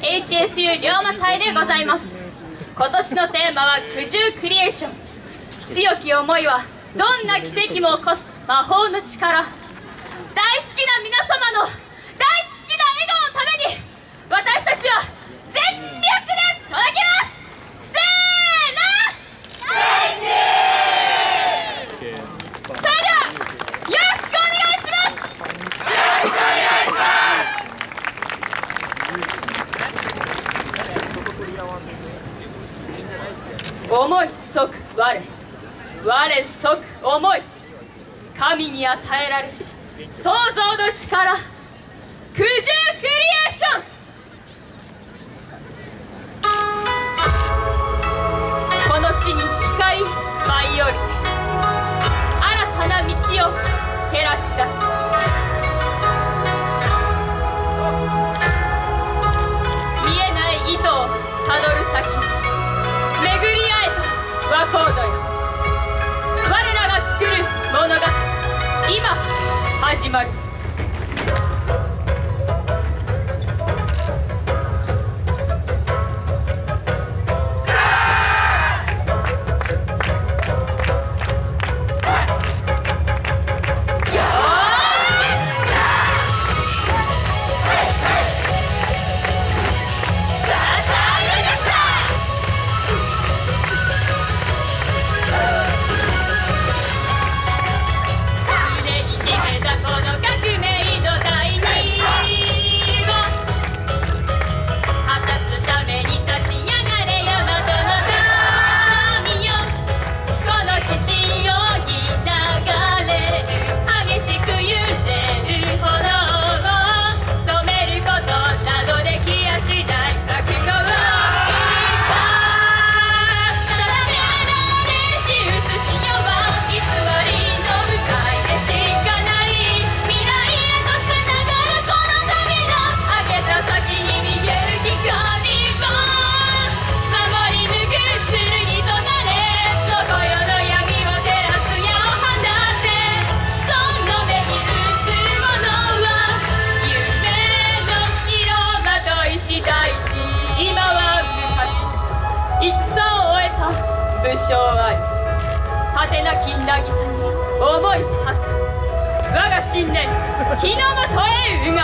HSU 龍馬隊でございます。今年のテーマは九十クリエーション。強き思いはどんな奇跡も起こす魔法の力。大好きな皆様の大好きな笑顔のために私たちは全力で届けますせーのそれではよろしくお願いします思い即我我即思い神に与えられし創造の力九十クリエーション。like 戦を終えた武将あり果てなき渚に思い馳せ。我が信念日の元へうが